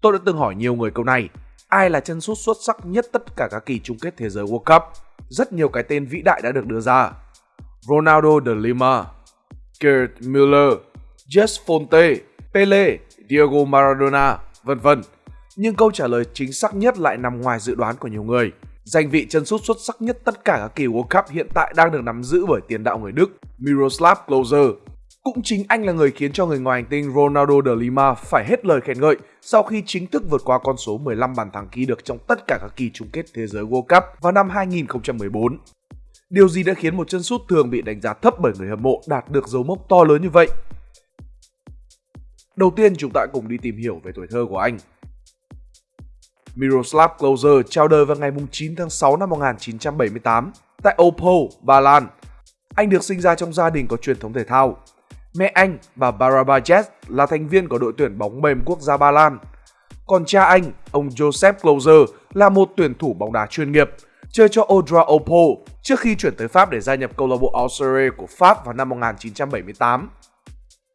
Tôi đã từng hỏi nhiều người câu này, ai là chân sút xuất sắc nhất tất cả các kỳ chung kết thế giới World Cup? Rất nhiều cái tên vĩ đại đã được đưa ra. Ronaldo de Lima, Gerd Müller, Jess Fonte, Pele, Diego Maradona, vân vân. Nhưng câu trả lời chính xác nhất lại nằm ngoài dự đoán của nhiều người. Danh vị chân sút xuất sắc nhất tất cả các kỳ World Cup hiện tại đang được nắm giữ bởi tiền đạo người Đức Miroslav Klose. Cũng chính anh là người khiến cho người ngoài hành tinh Ronaldo de Lima phải hết lời khen ngợi sau khi chính thức vượt qua con số 15 bàn thắng ghi được trong tất cả các kỳ chung kết thế giới World Cup vào năm 2014. Điều gì đã khiến một chân sút thường bị đánh giá thấp bởi người hâm mộ đạt được dấu mốc to lớn như vậy? Đầu tiên chúng ta cùng đi tìm hiểu về tuổi thơ của anh. Miroslav Klose chào đời vào ngày 9 tháng 6 năm 1978 tại Opel, Ba Lan. Anh được sinh ra trong gia đình có truyền thống thể thao. Mẹ anh, bà Barabajets là thành viên của đội tuyển bóng mềm quốc gia Ba Lan. Còn cha anh, ông Joseph Closer, là một tuyển thủ bóng đá chuyên nghiệp, chơi cho Odra Opo trước khi chuyển tới Pháp để gia nhập câu lạc bộ Auxerre của Pháp vào năm 1978.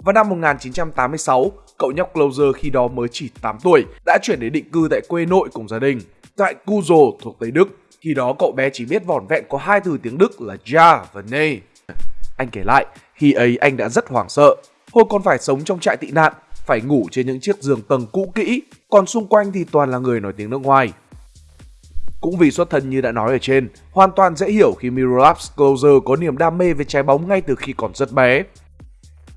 Vào năm 1986, cậu nhóc Closer khi đó mới chỉ 8 tuổi đã chuyển đến định cư tại quê nội cùng gia đình, tại Kuzo thuộc Tây Đức. Khi đó cậu bé chỉ biết vỏn vẹn có hai từ tiếng Đức là Ja và Ne. Anh kể lại, khi ấy anh đã rất hoảng sợ. Hồi còn phải sống trong trại tị nạn, phải ngủ trên những chiếc giường tầng cũ kỹ, còn xung quanh thì toàn là người nói tiếng nước ngoài. Cũng vì xuất thân như đã nói ở trên, hoàn toàn dễ hiểu khi Miroslav Closer có niềm đam mê về trái bóng ngay từ khi còn rất bé.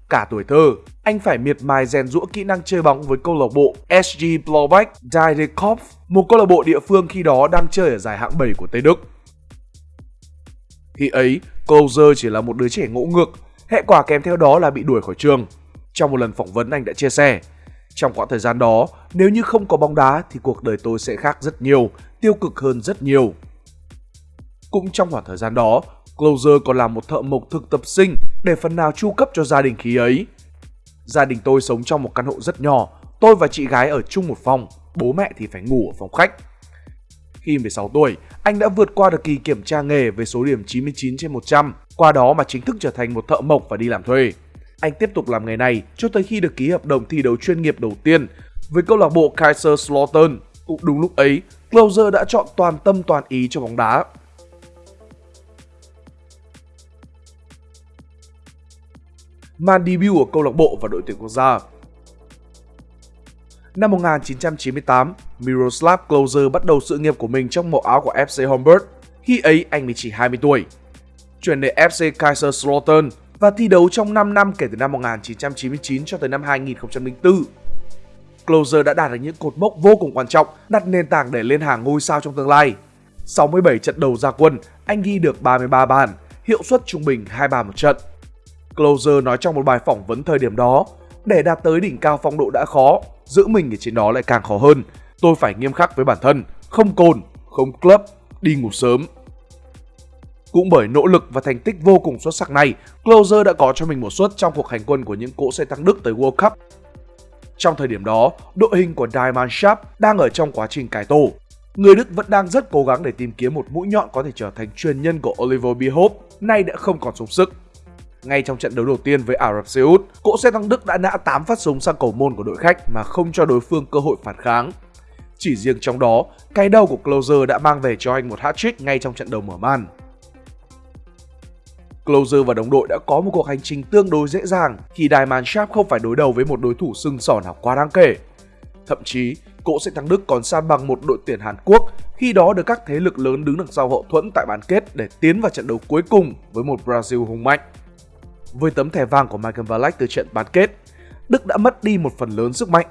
Cả tuổi thơ, anh phải miệt mài rèn rũa kỹ năng chơi bóng với câu lạc bộ SG Blaubeck Diedeckopf, một câu lạc bộ địa phương khi đó đang chơi ở giải hạng 7 của Tây Đức. Khi ấy, Closer chỉ là một đứa trẻ ngỗ ngược, hệ quả kèm theo đó là bị đuổi khỏi trường. Trong một lần phỏng vấn anh đã chia sẻ, trong quãng thời gian đó, nếu như không có bóng đá thì cuộc đời tôi sẽ khác rất nhiều, tiêu cực hơn rất nhiều. Cũng trong khoảng thời gian đó, Closer còn làm một thợ mộc thực tập sinh để phần nào chu cấp cho gia đình khi ấy. Gia đình tôi sống trong một căn hộ rất nhỏ, tôi và chị gái ở chung một phòng, bố mẹ thì phải ngủ ở phòng khách. Khi 16 tuổi, anh đã vượt qua được kỳ kiểm tra nghề với số điểm 99 trên 100, qua đó mà chính thức trở thành một thợ mộc và đi làm thuê. Anh tiếp tục làm nghề này cho tới khi được ký hợp đồng thi đấu chuyên nghiệp đầu tiên với câu lạc bộ Kaiserslautern. Cũng đúng lúc ấy, Closer đã chọn toàn tâm toàn ý cho bóng đá. màn debut của câu lạc bộ và đội tuyển quốc gia. Năm 1998, Miroslav Klose bắt đầu sự nghiệp của mình trong màu áo của FC Hamburg. Khi ấy anh mới chỉ 20 tuổi. Chuyển đến FC Kaiserslautern và thi đấu trong 5 năm kể từ năm 1999 cho tới năm 2004. Closer đã đạt được những cột mốc vô cùng quan trọng, đặt nền tảng để lên hàng ngôi sao trong tương lai. 67 trận đầu ra quân, anh ghi được 33 bàn, hiệu suất trung bình 2 bàn một trận. Closer nói trong một bài phỏng vấn thời điểm đó, để đạt tới đỉnh cao phong độ đã khó, giữ mình ở trên đó lại càng khó hơn. Tôi phải nghiêm khắc với bản thân, không cồn, không club, đi ngủ sớm. Cũng bởi nỗ lực và thành tích vô cùng xuất sắc này, Closer đã có cho mình một suất trong cuộc hành quân của những cỗ xe tăng Đức tới World Cup. Trong thời điểm đó, đội hình của Diamond Sharp đang ở trong quá trình cải tổ. Người Đức vẫn đang rất cố gắng để tìm kiếm một mũi nhọn có thể trở thành truyền nhân của Oliver Bierhoff, nay đã không còn sống sức. Ngay trong trận đấu đầu tiên với Ả Rập Xê Út, cỗ xe tăng Đức đã nã 8 phát súng sang cầu môn của đội khách mà không cho đối phương cơ hội phản kháng. Chỉ riêng trong đó, cái đầu của Closer đã mang về cho anh một hat-trick ngay trong trận đầu mở màn. Closer và đồng đội đã có một cuộc hành trình tương đối dễ dàng khi Diamond Sharp không phải đối đầu với một đối thủ sưng sỏ nào quá đáng kể. Thậm chí, cỗ sẽ tăng Đức còn san bằng một đội tuyển Hàn Quốc khi đó được các thế lực lớn đứng đằng sau hậu thuẫn tại bán kết để tiến vào trận đấu cuối cùng với một Brazil hùng mạnh. Với tấm thẻ vàng của Michael Ballack từ trận bán kết, Đức đã mất đi một phần lớn sức mạnh.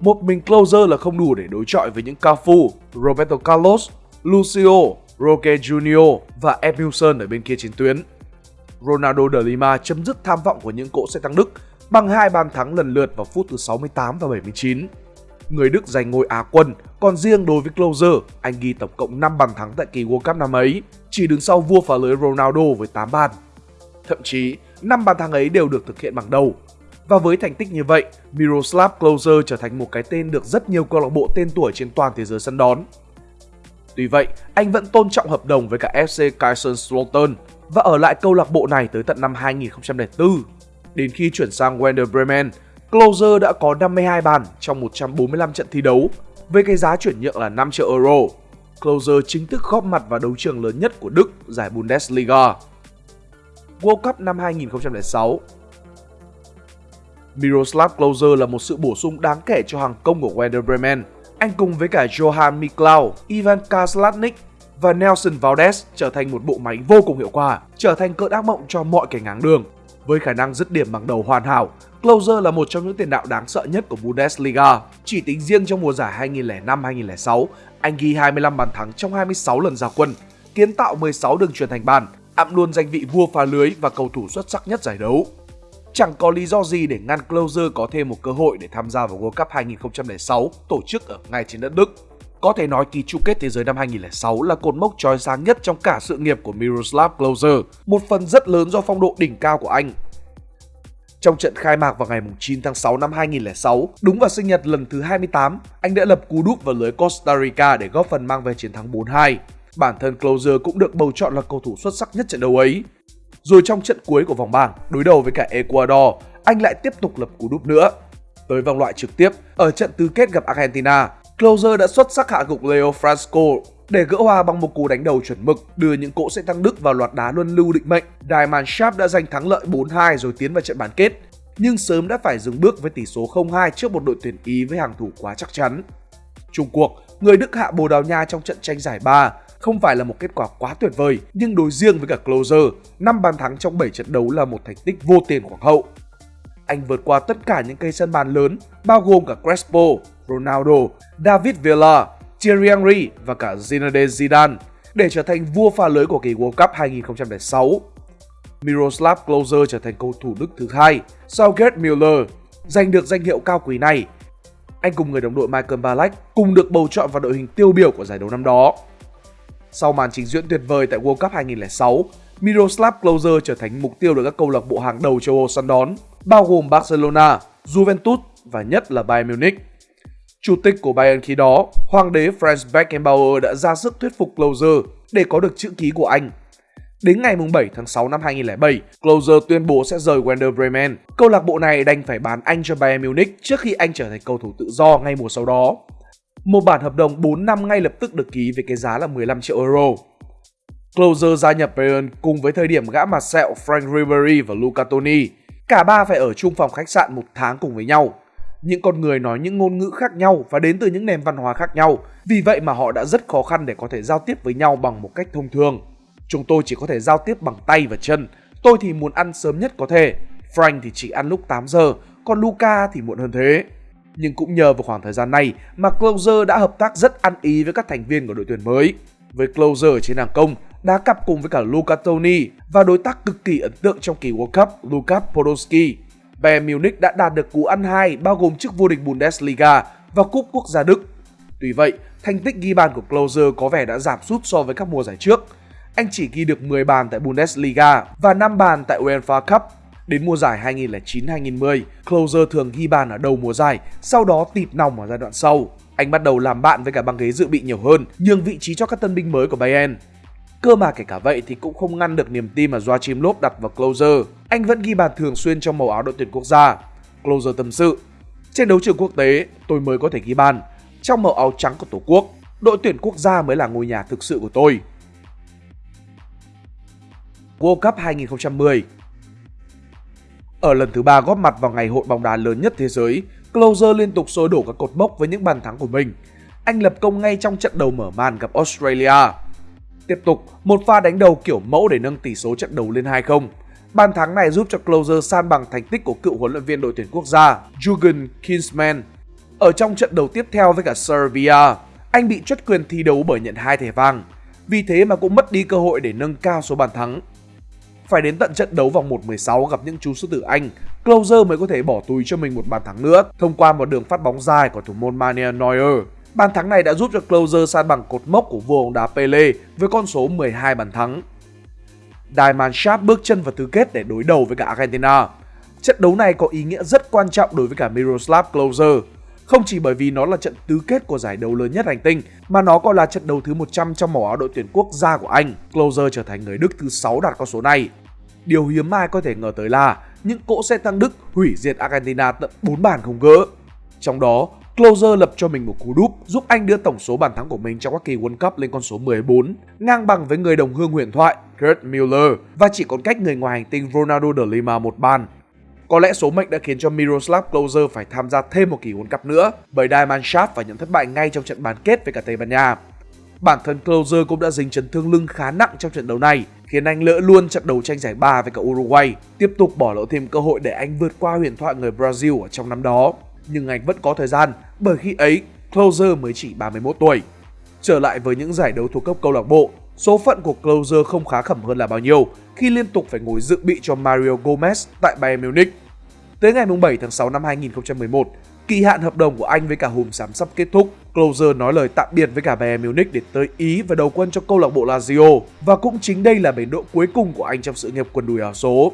Một mình Closer là không đủ để đối chọi với những Cafu, Roberto Carlos, Lucio, Roque Junior và Emilson ở bên kia chiến tuyến. Ronaldo de Lima chấm dứt tham vọng của những cỗ xe tăng Đức bằng hai bàn thắng lần lượt vào phút thứ 68 và 79. Người Đức giành ngôi Á quân, còn riêng đối với Closer, anh ghi tổng cộng 5 bàn thắng tại kỳ World Cup năm ấy, chỉ đứng sau vua phá lưới Ronaldo với 8 bàn. Thậm chí, năm bàn thắng ấy đều được thực hiện bằng đầu. Và với thành tích như vậy, Miroslav Klose trở thành một cái tên được rất nhiều câu lạc bộ tên tuổi trên toàn thế giới săn đón. Tuy vậy, anh vẫn tôn trọng hợp đồng với cả FC Kaiserslautern và ở lại câu lạc bộ này tới tận năm 2004. Đến khi chuyển sang Werder Bremen, Closer đã có 52 bàn trong 145 trận thi đấu, với cái giá chuyển nhượng là 5 triệu euro. Closer chính thức góp mặt vào đấu trường lớn nhất của Đức, giải Bundesliga. World Cup năm 2006 Miroslav Klose là một sự bổ sung đáng kể cho hàng công của Werder Bremen. Anh cùng với cả Johan Miklau, Ivan Kaslatnik và Nelson Valdez trở thành một bộ máy vô cùng hiệu quả, trở thành cơn ác mộng cho mọi kẻ ngáng đường. Với khả năng dứt điểm bằng đầu hoàn hảo, Closer là một trong những tiền đạo đáng sợ nhất của Bundesliga. Chỉ tính riêng trong mùa giải 2005-2006, anh ghi 25 bàn thắng trong 26 lần ra quân, kiến tạo 16 đường truyền thành bàn, ẵm luôn danh vị vua phá lưới và cầu thủ xuất sắc nhất giải đấu. Chẳng có lý do gì để ngăn Closer có thêm một cơ hội để tham gia vào World Cup 2006 tổ chức ở ngay trên đất Đức. Có thể nói kỳ chung kết thế giới năm 2006 là cột mốc chói sáng nhất trong cả sự nghiệp của Miroslav Klose, một phần rất lớn do phong độ đỉnh cao của anh. Trong trận khai mạc vào ngày 9 tháng 6 năm 2006, đúng vào sinh nhật lần thứ 28, anh đã lập cú đúp vào lưới Costa Rica để góp phần mang về chiến thắng 4-2. Bản thân Closer cũng được bầu chọn là cầu thủ xuất sắc nhất trận đấu ấy. Rồi trong trận cuối của vòng bảng, đối đầu với cả Ecuador, anh lại tiếp tục lập cú đúp nữa. Tới vòng loại trực tiếp, ở trận tứ kết gặp Argentina, Closer đã xuất sắc hạ gục Leo Frasco để gỡ hòa bằng một cú đánh đầu chuẩn mực, đưa những cỗ sẽ tăng Đức vào loạt đá luân lưu định mệnh. Diamond Sharp đã giành thắng lợi 4-2 rồi tiến vào trận bán kết, nhưng sớm đã phải dừng bước với tỷ số 0-2 trước một đội tuyển Ý với hàng thủ quá chắc chắn. Trung cuộc, người Đức hạ Bồ Đào Nha trong trận tranh giải 3 không phải là một kết quả quá tuyệt vời, nhưng đối riêng với cả Closer, 5 bàn thắng trong 7 trận đấu là một thành tích vô tiền khoáng hậu. Anh vượt qua tất cả những cây sân bàn lớn, bao gồm cả Crespo, Ronaldo, David Villa, Thierry Henry và cả Zinedine Zidane để trở thành vua pha lưới của kỳ World Cup 2006. Miroslav Klose trở thành cầu thủ Đức thứ hai sau Gerd Müller giành được danh hiệu cao quý này. Anh cùng người đồng đội Michael Ballack cùng được bầu chọn vào đội hình tiêu biểu của giải đấu năm đó. Sau màn trình diễn tuyệt vời tại World Cup 2006, Miroslav Klose trở thành mục tiêu được các câu lạc bộ hàng đầu châu Âu săn đón, bao gồm Barcelona, Juventus và nhất là Bayern Munich. Chủ tịch của Bayern khi đó, Hoàng đế Franz Beckenbauer đã ra sức thuyết phục Closer để có được chữ ký của anh. Đến ngày 7 tháng 6 năm 2007, Closer tuyên bố sẽ rời Werder Bremen. Câu lạc bộ này đành phải bán anh cho Bayern Munich trước khi anh trở thành cầu thủ tự do ngay mùa sau đó. Một bản hợp đồng 4 năm ngay lập tức được ký với cái giá là 15 triệu euro. Closer gia nhập Bayern cùng với thời điểm gã mặt sẹo Frank Ribery và Luca Toni. Cả ba phải ở chung phòng khách sạn một tháng cùng với nhau những con người nói những ngôn ngữ khác nhau và đến từ những nền văn hóa khác nhau. Vì vậy mà họ đã rất khó khăn để có thể giao tiếp với nhau bằng một cách thông thường. Chúng tôi chỉ có thể giao tiếp bằng tay và chân. Tôi thì muốn ăn sớm nhất có thể. Frank thì chỉ ăn lúc 8 giờ, còn Luca thì muộn hơn thế. Nhưng cũng nhờ vào khoảng thời gian này mà Closer đã hợp tác rất ăn ý với các thành viên của đội tuyển mới. Với Closer trên hàng công, đá cặp cùng với cả Luca Toni và đối tác cực kỳ ấn tượng trong kỳ World Cup Luka Podolski Bayern Munich đã đạt được cú ăn hai bao gồm chức vô địch Bundesliga và cúp quốc gia Đức. Tuy vậy, thành tích ghi bàn của Klose có vẻ đã giảm sút so với các mùa giải trước. Anh chỉ ghi được 10 bàn tại Bundesliga và 5 bàn tại UEFA Cup. Đến mùa giải 2009-2010, Klose thường ghi bàn ở đầu mùa giải, sau đó tịt nòng ở giai đoạn sau. Anh bắt đầu làm bạn với cả băng ghế dự bị nhiều hơn, nhường vị trí cho các tân binh mới của Bayern. Cơ mà kể cả vậy thì cũng không ngăn được niềm tin mà Joachim Löw đặt vào Closer. Anh vẫn ghi bàn thường xuyên trong màu áo đội tuyển quốc gia. Closer tâm sự, trên đấu trường quốc tế tôi mới có thể ghi bàn. Trong màu áo trắng của Tổ quốc, đội tuyển quốc gia mới là ngôi nhà thực sự của tôi. World Cup 2010 Ở lần thứ ba góp mặt vào ngày hội bóng đá lớn nhất thế giới, Closer liên tục sôi đổ các cột mốc với những bàn thắng của mình. Anh lập công ngay trong trận đầu mở màn gặp Australia. Tiếp tục, một pha đánh đầu kiểu mẫu để nâng tỷ số trận đấu lên 2-0. Bàn thắng này giúp cho Closer san bằng thành tích của cựu huấn luyện viên đội tuyển quốc gia Jürgen Klinsmann. Ở trong trận đấu tiếp theo với cả Serbia, anh bị truất quyền thi đấu bởi nhận hai thẻ vàng. Vì thế mà cũng mất đi cơ hội để nâng cao số bàn thắng. Phải đến tận trận đấu vòng 1-16 gặp những chú sư tử Anh, Closer mới có thể bỏ túi cho mình một bàn thắng nữa thông qua một đường phát bóng dài của thủ môn Manuel Neuer. Bàn thắng này đã giúp cho Closer san bằng cột mốc của vua bóng đá Pele với con số 12 bàn thắng. Diamond Sharp bước chân vào tứ kết để đối đầu với cả Argentina. Trận đấu này có ý nghĩa rất quan trọng đối với cả Miroslav Klose. Không chỉ bởi vì nó là trận tứ kết của giải đấu lớn nhất hành tinh, mà nó còn là trận đấu thứ 100 trong màu áo đội tuyển quốc gia của Anh. Klose trở thành người Đức thứ 6 đạt con số này. Điều hiếm ai có thể ngờ tới là những cỗ xe tăng Đức hủy diệt Argentina tận 4 bàn không gỡ. Trong đó, Closer lập cho mình một cú đúp giúp anh đưa tổng số bàn thắng của mình trong các kỳ World Cup lên con số 14, ngang bằng với người đồng hương huyền thoại Gerd Müller và chỉ còn cách người ngoài hành tinh Ronaldo de Lima một bàn. Có lẽ số mệnh đã khiến cho Miroslav Klose phải tham gia thêm một kỳ World Cup nữa bởi Diamond Shaft phải nhận thất bại ngay trong trận bán kết với cả Tây Ban Nha. Bản thân Klose cũng đã dính chấn thương lưng khá nặng trong trận đấu này, khiến anh lỡ luôn trận đấu tranh giải ba với cả Uruguay, tiếp tục bỏ lỡ thêm cơ hội để anh vượt qua huyền thoại người Brazil ở trong năm đó. Nhưng anh vẫn có thời gian, bởi khi ấy Closer mới chỉ 31 tuổi. Trở lại với những giải đấu thuộc cấp câu lạc bộ, số phận của Closer không khá khẩm hơn là bao nhiêu khi liên tục phải ngồi dự bị cho Mario Gomez tại Bayern Munich. Tới ngày 7 tháng 6 năm 2011, kỳ hạn hợp đồng của anh với cả Hùm Xám sắp kết thúc. Closer nói lời tạm biệt với cả Bayern Munich để tới Ý và đầu quân cho câu lạc bộ Lazio và cũng chính đây là bến độ cuối cùng của anh trong sự nghiệp quần đùi áo số.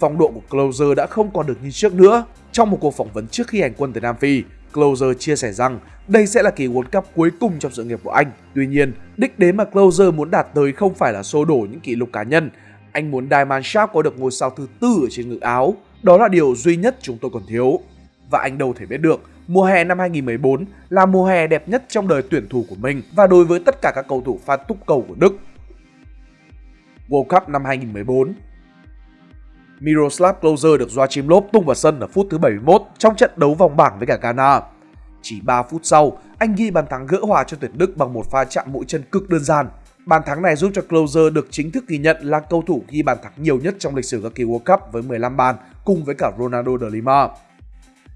Phong độ của Closer đã không còn được như trước nữa. Trong một cuộc phỏng vấn trước khi hành quân tới Nam Phi, Closer chia sẻ rằng đây sẽ là kỳ World Cup cuối cùng trong sự nghiệp của anh. Tuy nhiên, đích đến mà Closer muốn đạt tới không phải là xô đổ những kỷ lục cá nhân. Anh muốn Diamond Sharp có được ngôi sao thứ tư ở trên ngực áo. Đó là điều duy nhất chúng tôi còn thiếu. Và anh đâu thể biết được, mùa hè năm 2014 là mùa hè đẹp nhất trong đời tuyển thủ của mình và đối với tất cả các cầu thủ pha túc cầu của Đức. World Cup năm 2014 Miroslav Klose được Joachim Löw tung vào sân ở phút thứ 71 trong trận đấu vòng bảng với cả Ghana. Chỉ 3 phút sau, anh ghi bàn thắng gỡ hòa cho tuyển Đức bằng một pha chạm mũi chân cực đơn giản. Bàn thắng này giúp cho Klose được chính thức ghi nhận là cầu thủ ghi bàn thắng nhiều nhất trong lịch sử các kỳ World Cup với 15 bàn cùng với cả Ronaldo de Lima.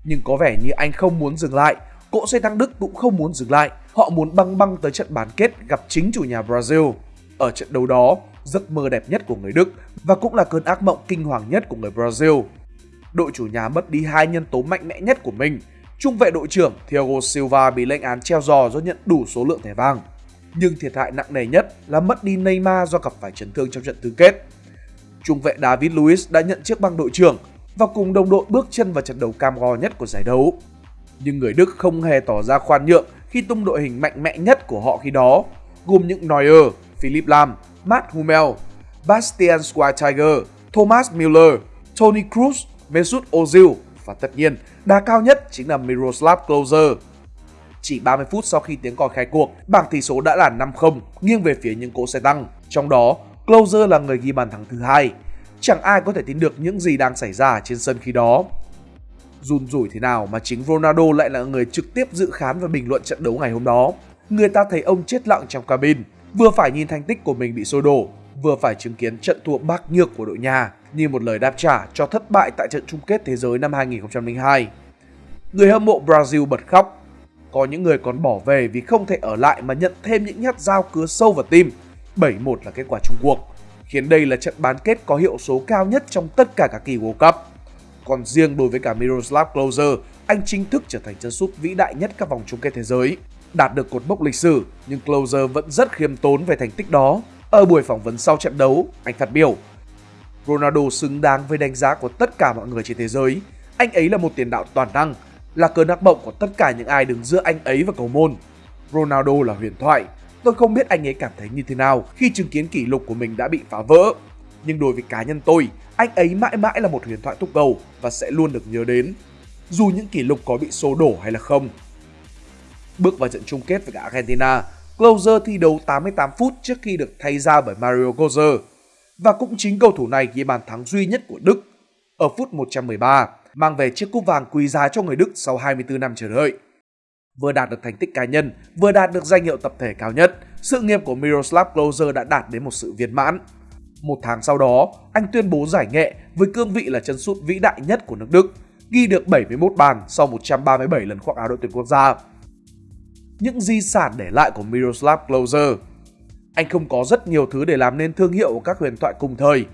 Nhưng có vẻ như anh không muốn dừng lại, cỗ xe tăng Đức cũng không muốn dừng lại. Họ muốn băng băng tới trận bán kết gặp chính chủ nhà Brazil. Ở trận đấu đó, giấc mơ đẹp nhất của người Đức và cũng là cơn ác mộng kinh hoàng nhất của người Brazil. Đội chủ nhà mất đi hai nhân tố mạnh mẽ nhất của mình. Trung vệ đội trưởng Thiago Silva bị lệnh án treo giò do nhận đủ số lượng thẻ vàng. Nhưng thiệt hại nặng nề nhất là mất đi Neymar do gặp phải chấn thương trong trận tứ kết. Trung vệ David Luiz đã nhận chiếc băng đội trưởng và cùng đồng đội bước chân vào trận đấu cam go nhất của giải đấu. Nhưng người Đức không hề tỏ ra khoan nhượng khi tung đội hình mạnh mẽ nhất của họ khi đó, gồm những Neuer, Philip Lam, Matt Hummel, Bastian Schweinsteiger, Thomas Müller, Tony Kroos, Mesut Ozil và tất nhiên đá cao nhất chính là Miroslav Klose. Chỉ 30 phút sau khi tiếng còi khai cuộc, bảng tỷ số đã là 5-0 nghiêng về phía những cỗ xe tăng. Trong đó, Klose là người ghi bàn thắng thứ hai. Chẳng ai có thể tin được những gì đang xảy ra trên sân khi đó. Run rủi thế nào mà chính Ronaldo lại là người trực tiếp dự khán và bình luận trận đấu ngày hôm đó. Người ta thấy ông chết lặng trong cabin, vừa phải nhìn thành tích của mình bị sôi đổ, vừa phải chứng kiến trận thua bạc nhược của đội nhà như một lời đáp trả cho thất bại tại trận chung kết thế giới năm 2002. Người hâm mộ Brazil bật khóc. Có những người còn bỏ về vì không thể ở lại mà nhận thêm những nhát dao cứa sâu vào tim. 7-1 là kết quả chung cuộc, khiến đây là trận bán kết có hiệu số cao nhất trong tất cả các kỳ World Cup. Còn riêng đối với cả Miroslav Klose, anh chính thức trở thành chân sút vĩ đại nhất các vòng chung kết thế giới đạt được cột mốc lịch sử, nhưng Closer vẫn rất khiêm tốn về thành tích đó. Ở buổi phỏng vấn sau trận đấu, anh phát biểu Ronaldo xứng đáng với đánh giá của tất cả mọi người trên thế giới. Anh ấy là một tiền đạo toàn năng, là cơn ác mộng của tất cả những ai đứng giữa anh ấy và cầu môn. Ronaldo là huyền thoại. Tôi không biết anh ấy cảm thấy như thế nào khi chứng kiến kỷ lục của mình đã bị phá vỡ. Nhưng đối với cá nhân tôi, anh ấy mãi mãi là một huyền thoại thúc cầu và sẽ luôn được nhớ đến. Dù những kỷ lục có bị xô đổ hay là không, Bước vào trận chung kết với cả Argentina, Closer thi đấu 88 phút trước khi được thay ra bởi Mario Götze. Và cũng chính cầu thủ này ghi bàn thắng duy nhất của Đức ở phút 113, mang về chiếc cúp vàng quý giá cho người Đức sau 24 năm chờ đợi. Vừa đạt được thành tích cá nhân, vừa đạt được danh hiệu tập thể cao nhất, sự nghiệp của Miroslav Klose đã đạt đến một sự viên mãn. Một tháng sau đó, anh tuyên bố giải nghệ với cương vị là chân sút vĩ đại nhất của nước Đức, ghi được 71 bàn sau 137 lần khoác áo đội tuyển quốc gia những di sản để lại của Miroslav Klose. Anh không có rất nhiều thứ để làm nên thương hiệu của các huyền thoại cùng thời.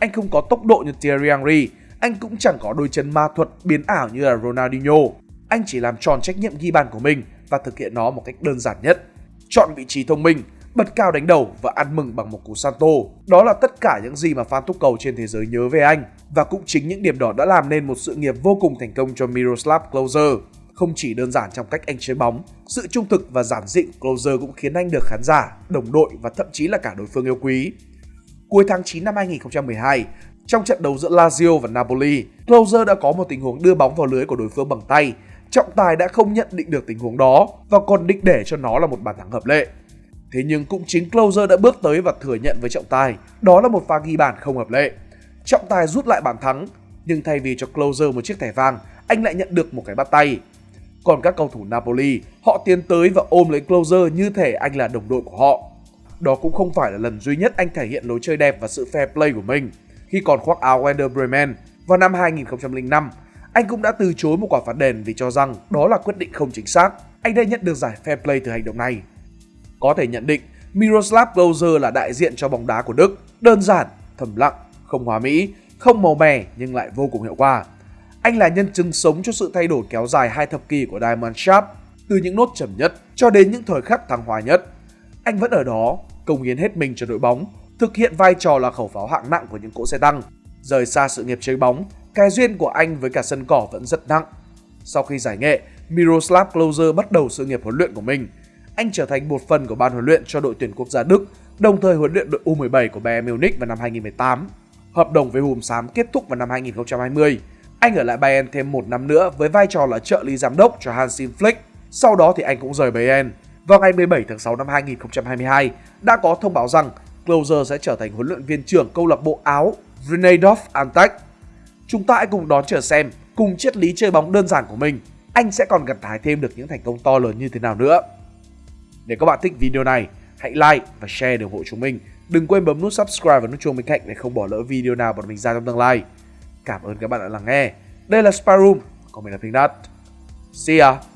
Anh không có tốc độ như Thierry Henry, anh cũng chẳng có đôi chân ma thuật biến ảo như là Ronaldinho. Anh chỉ làm tròn trách nhiệm ghi bàn của mình và thực hiện nó một cách đơn giản nhất. Chọn vị trí thông minh, bật cao đánh đầu và ăn mừng bằng một cú Santo. Đó là tất cả những gì mà fan túc cầu trên thế giới nhớ về anh và cũng chính những điểm đó đã làm nên một sự nghiệp vô cùng thành công cho Miroslav Klose. Không chỉ đơn giản trong cách anh chơi bóng, sự trung thực và giản dị của Closer cũng khiến anh được khán giả, đồng đội và thậm chí là cả đối phương yêu quý. Cuối tháng 9 năm 2012, Trong trận đấu giữa Lazio và Napoli, Closer đã có một tình huống đưa bóng vào lưới của đối phương bằng tay. Trọng tài đã không nhận định được tình huống đó và còn định để cho nó là một bàn thắng hợp lệ. Thế nhưng cũng chính Closer đã bước tới và thừa nhận với trọng tài, đó là một pha ghi bàn không hợp lệ. Trọng tài rút lại bàn thắng, nhưng thay vì cho Closer một chiếc thẻ vàng, anh lại nhận được một cái bắt tay. Còn các cầu thủ Napoli, họ tiến tới và ôm lấy Closer như thể anh là đồng đội của họ. Đó cũng không phải là lần duy nhất anh thể hiện lối chơi đẹp và sự fair play của mình. Khi còn khoác áo Werder Bremen vào năm 2005, anh cũng đã từ chối một quả phạt đền vì cho rằng đó là quyết định không chính xác. Anh đã nhận được giải fair play từ hành động này. Có thể nhận định Miroslav Klose là đại diện cho bóng đá của Đức, đơn giản, thầm lặng, không hóa mỹ, không màu mè nhưng lại vô cùng hiệu quả. Anh là nhân chứng sống cho sự thay đổi kéo dài hai thập kỷ của Diamond Sharp, từ những nốt trầm nhất cho đến những thời khắc thăng hoa nhất. Anh vẫn ở đó, công hiến hết mình cho đội bóng, thực hiện vai trò là khẩu pháo hạng nặng của những cỗ xe tăng. Rời xa sự nghiệp chơi bóng, cái duyên của anh với cả sân cỏ vẫn rất nặng. Sau khi giải nghệ, Miroslav Klose bắt đầu sự nghiệp huấn luyện của mình. Anh trở thành một phần của ban huấn luyện cho đội tuyển quốc gia Đức, đồng thời huấn luyện đội U17 của Bayern Munich vào năm 2018. Hợp đồng với Hùm Xám kết thúc vào năm 2020. Anh ở lại Bayern thêm một năm nữa với vai trò là trợ lý giám đốc cho Hansi Flick. Sau đó thì anh cũng rời Bayern. Vào ngày 17 tháng 6 năm 2022, đã có thông báo rằng Closer sẽ trở thành huấn luyện viên trưởng câu lạc bộ Áo Grenadov Antec. Chúng ta hãy cùng đón chờ xem, cùng triết lý chơi bóng đơn giản của mình, anh sẽ còn gặt hái thêm được những thành công to lớn như thế nào nữa. Nếu các bạn thích video này, hãy like và share để ủng hộ chúng mình. Đừng quên bấm nút subscribe và nút chuông bên cạnh để không bỏ lỡ video nào bọn mình ra trong tương lai. Cảm ơn các bạn đã lắng nghe. Đây là Sparum, Room, còn mình là Pink Dot. See ya!